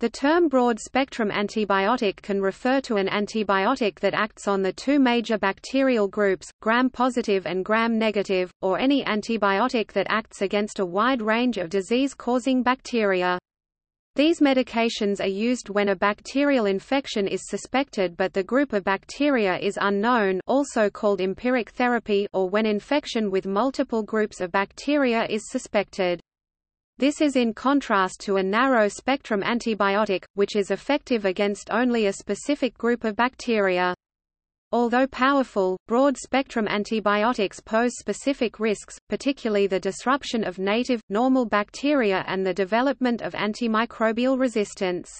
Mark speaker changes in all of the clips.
Speaker 1: The term broad-spectrum antibiotic can refer to an antibiotic that acts on the two major bacterial groups, gram-positive and gram-negative, or any antibiotic that acts against a wide range of disease-causing bacteria. These medications are used when a bacterial infection is suspected but the group of bacteria is unknown also called empiric therapy or when infection with multiple groups of bacteria is suspected. This is in contrast to a narrow-spectrum antibiotic, which is effective against only a specific group of bacteria. Although powerful, broad-spectrum antibiotics pose specific risks, particularly the disruption of native, normal bacteria and the development of antimicrobial resistance.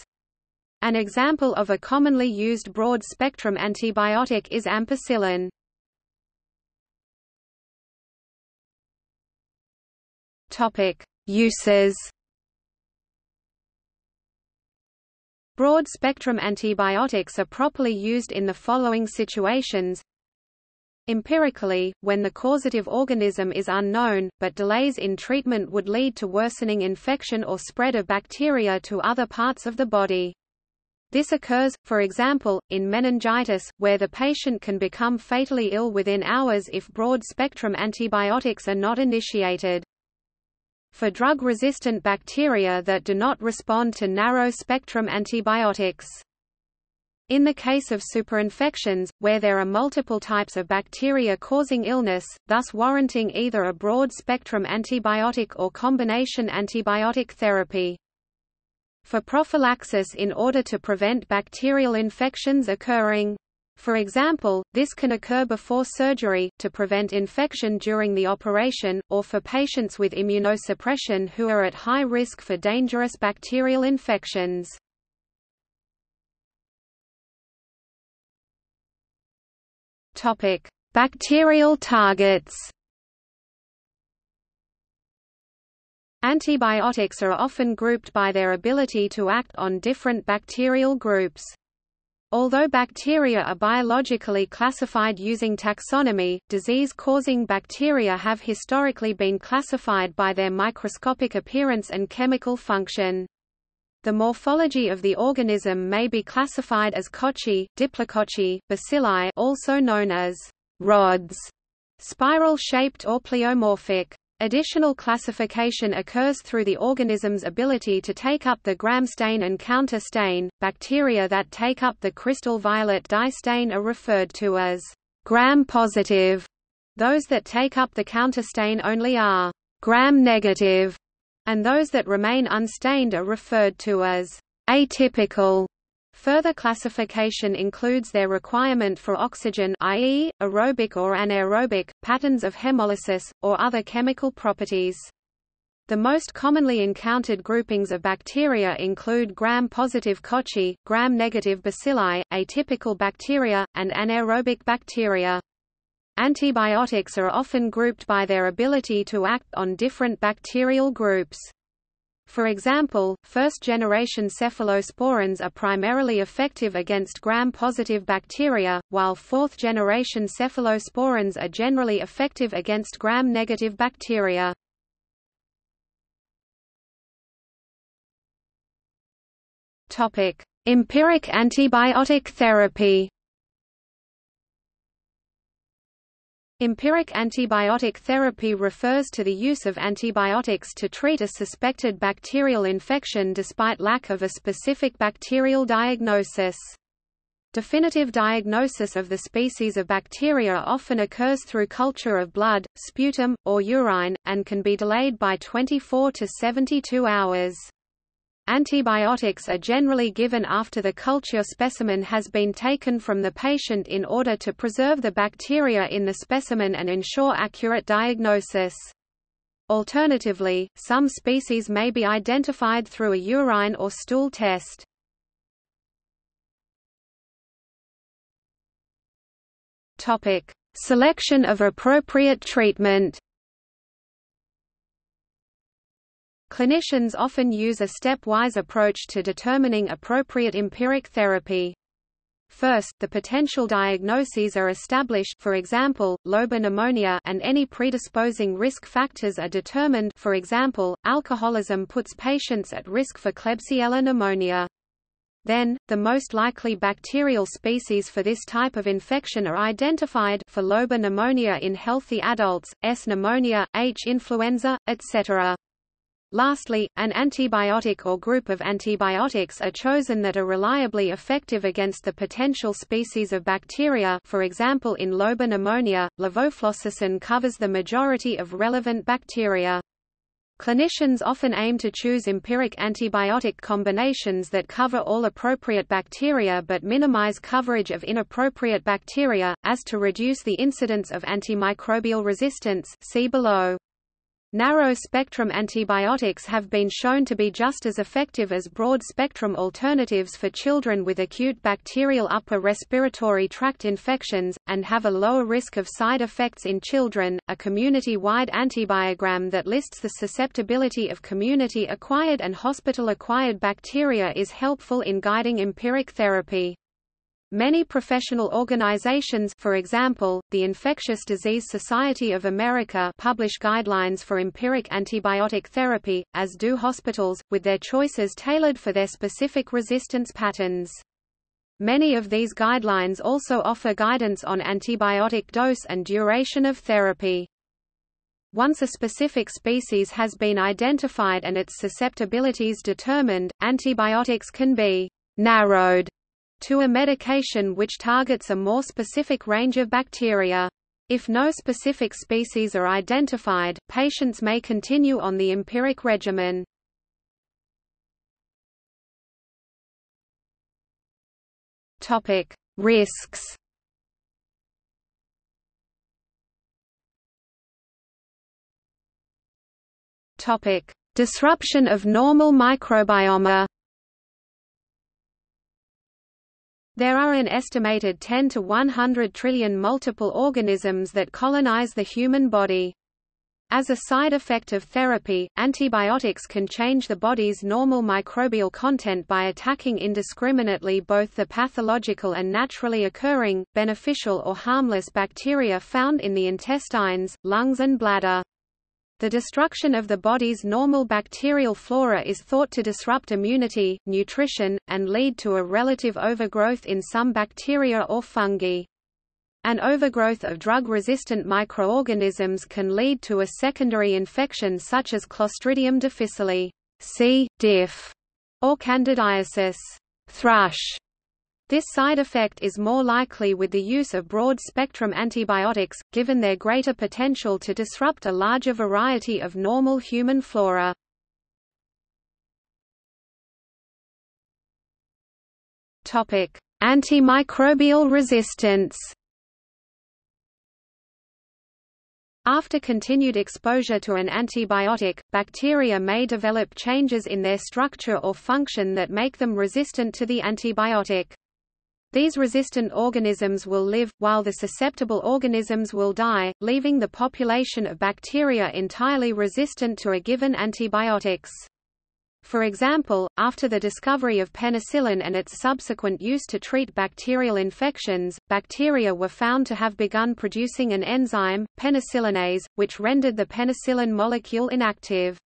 Speaker 1: An example of a commonly used broad-spectrum antibiotic is ampicillin. Topic: Uses. Broad-spectrum antibiotics are properly used in the following situations. Empirically, when the causative organism is unknown, but delays in treatment would lead to worsening infection or spread of bacteria to other parts of the body. This occurs, for example, in meningitis, where the patient can become fatally ill within hours if broad-spectrum antibiotics are not initiated for drug-resistant bacteria that do not respond to narrow-spectrum antibiotics. In the case of superinfections, where there are multiple types of bacteria causing illness, thus warranting either a broad-spectrum antibiotic or combination antibiotic therapy. For prophylaxis in order to prevent bacterial infections occurring for example, this can occur before surgery, to prevent infection during the operation, or for patients with immunosuppression who are at high risk for dangerous bacterial infections. Bacterial targets Antibiotics are often grouped by their ability to act on different bacterial groups. Although bacteria are biologically classified using taxonomy, disease-causing bacteria have historically been classified by their microscopic appearance and chemical function. The morphology of the organism may be classified as cocci, diplococci, bacilli also known as rods, spiral-shaped or pleomorphic. Additional classification occurs through the organism's ability to take up the gram stain and counter stain. Bacteria that take up the crystal violet dye stain are referred to as gram positive. Those that take up the counter stain only are gram negative, and those that remain unstained are referred to as atypical. Further classification includes their requirement for oxygen i.e., aerobic or anaerobic, patterns of hemolysis, or other chemical properties. The most commonly encountered groupings of bacteria include gram-positive cocci, gram-negative bacilli, atypical bacteria, and anaerobic bacteria. Antibiotics are often grouped by their ability to act on different bacterial groups. For example, first-generation cephalosporins are primarily effective against gram-positive bacteria, while fourth-generation cephalosporins are generally effective against gram-negative bacteria. Empiric antibiotic therapy Empiric antibiotic therapy refers to the use of antibiotics to treat a suspected bacterial infection despite lack of a specific bacterial diagnosis. Definitive diagnosis of the species of bacteria often occurs through culture of blood, sputum, or urine, and can be delayed by 24 to 72 hours. Antibiotics are generally given after the culture specimen has been taken from the patient in order to preserve the bacteria in the specimen and ensure accurate diagnosis. Alternatively, some species may be identified through a urine or stool test. Selection of appropriate treatment Clinicians often use a stepwise approach to determining appropriate empiric therapy. First, the potential diagnoses are established for example, lobar pneumonia and any predisposing risk factors are determined for example, alcoholism puts patients at risk for Klebsiella pneumonia. Then, the most likely bacterial species for this type of infection are identified for lobar pneumonia in healthy adults, S. pneumonia, H. influenza, etc. Lastly, an antibiotic or group of antibiotics are chosen that are reliably effective against the potential species of bacteria for example in lobar pneumonia, levofloxacin covers the majority of relevant bacteria. Clinicians often aim to choose empiric antibiotic combinations that cover all appropriate bacteria but minimize coverage of inappropriate bacteria, as to reduce the incidence of antimicrobial resistance see below. Narrow-spectrum antibiotics have been shown to be just as effective as broad-spectrum alternatives for children with acute bacterial upper respiratory tract infections, and have a lower risk of side effects in children. A community-wide antibiogram that lists the susceptibility of community-acquired and hospital-acquired bacteria is helpful in guiding empiric therapy. Many professional organizations for example, the Infectious Disease Society of America publish guidelines for empiric antibiotic therapy, as do hospitals, with their choices tailored for their specific resistance patterns. Many of these guidelines also offer guidance on antibiotic dose and duration of therapy. Once a specific species has been identified and its susceptibilities determined, antibiotics can be narrowed to a medication which targets a more specific range of bacteria. If no specific species are identified, patients may continue on the empiric regimen. Topic: Risks. Topic: Disruption of normal microbiome. There are an estimated 10 to 100 trillion microorganisms that colonize the human body. As a side effect of therapy, antibiotics can change the body's normal microbial content by attacking indiscriminately both the pathological and naturally occurring, beneficial or harmless bacteria found in the intestines, lungs and bladder. The destruction of the body's normal bacterial flora is thought to disrupt immunity, nutrition, and lead to a relative overgrowth in some bacteria or fungi. An overgrowth of drug-resistant microorganisms can lead to a secondary infection such as Clostridium difficile C. diff, or candidiasis thrush. This side effect is more likely with the use of broad-spectrum antibiotics, given their greater potential to disrupt a larger variety of normal human flora. Antimicrobial resistance After continued exposure to an antibiotic, bacteria may develop changes in their structure or function that make them resistant to the antibiotic. These resistant organisms will live, while the susceptible organisms will die, leaving the population of bacteria entirely resistant to a given antibiotics. For example, after the discovery of penicillin and its subsequent use to treat bacterial infections, bacteria were found to have begun producing an enzyme, penicillinase, which rendered the penicillin molecule inactive.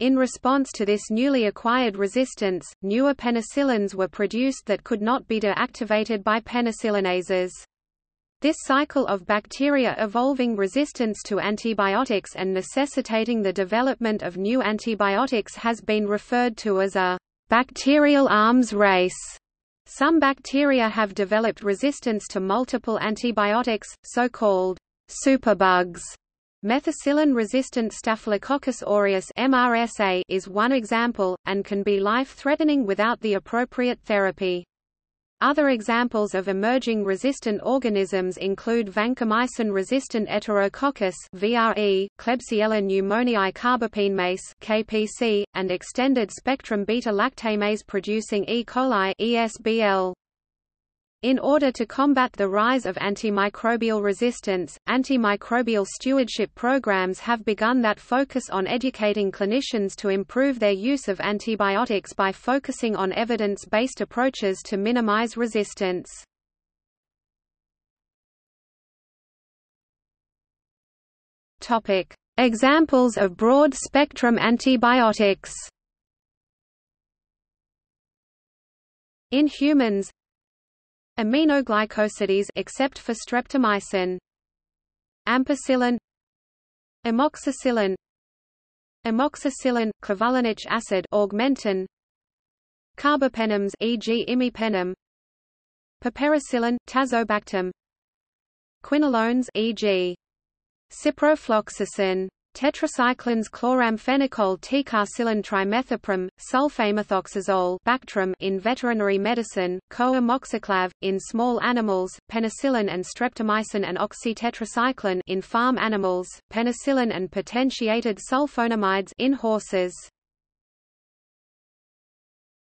Speaker 1: In response to this newly acquired resistance, newer penicillins were produced that could not be deactivated by penicillinases. This cycle of bacteria evolving resistance to antibiotics and necessitating the development of new antibiotics has been referred to as a bacterial arms race. Some bacteria have developed resistance to multiple antibiotics, so-called superbugs, Methicillin-resistant Staphylococcus aureus (MRSA) is one example, and can be life-threatening without the appropriate therapy. Other examples of emerging resistant organisms include vancomycin-resistant Enterococcus (VRE), Klebsiella pneumoniae carbapenemase (KPC), and extended-spectrum beta-lactamase producing E. coli (ESBL). In order to combat the rise of antimicrobial resistance, antimicrobial stewardship programs have begun that focus on educating clinicians to improve their use of antibiotics by focusing on evidence-based approaches to minimize resistance. Examples of broad-spectrum antibiotics. In humans, aminoglycosides except for streptomycin, ampicillin, amoxicillin, amoxicillin, clavulanic acid, augmentin, carbapenems, e.g., imipenem, piperacillin, tazobactam, quinolones, e.g. Ciprofloxacin Tetracyclines chloramphenicol ticarcillin trimethoprim, sulfamethoxazole Bactrim in veterinary medicine, co-amoxiclav, in small animals, penicillin and streptomycin and oxytetracycline in farm animals, penicillin and potentiated sulfonamides in horses.